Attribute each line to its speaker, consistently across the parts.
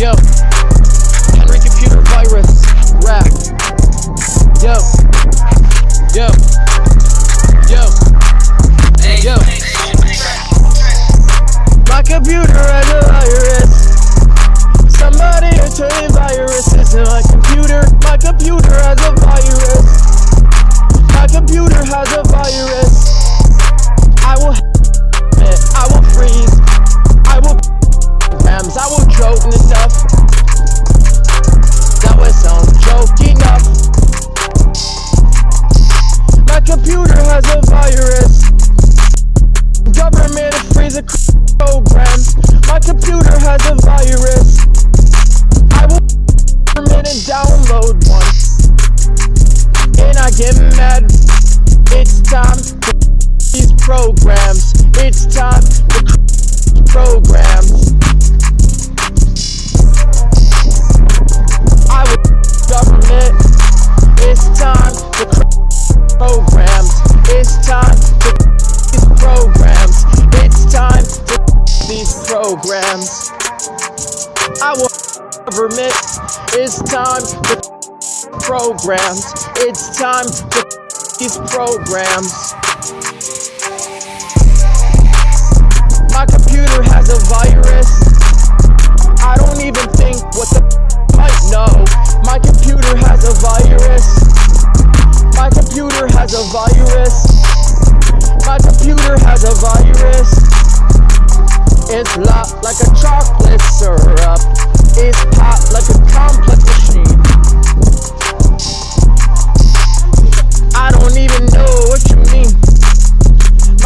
Speaker 1: Yo, download one. And I get mad. It's time to these programs. It's time to programs. I will government. It's time to programs. It's time to these programs. It's time to these programs. I will government. It's time to programs. It's time to these programs. My computer has a virus. I don't even think what the might know. My computer has a virus. My computer has a virus. My computer has a virus. It's locked like a chocolate syrup. It's hot like a complex machine. I don't even know what you mean.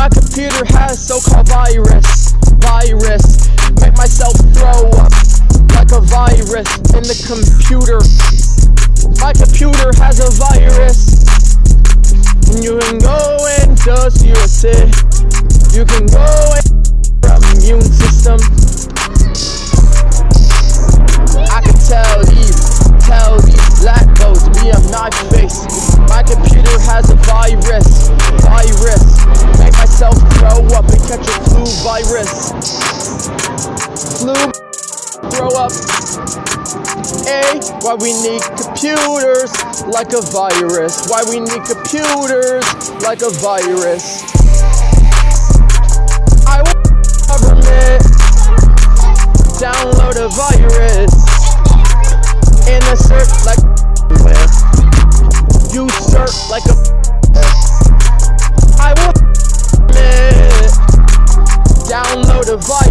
Speaker 1: My computer has so-called virus. Virus. Make myself throw up like a virus in the computer. My computer has a virus. You can go and just use it. You can go and virus, virus. Make myself throw up and catch a flu virus. Flu, throw up. A, why we need computers like a virus. Why we need computers like a virus. I will government download a virus download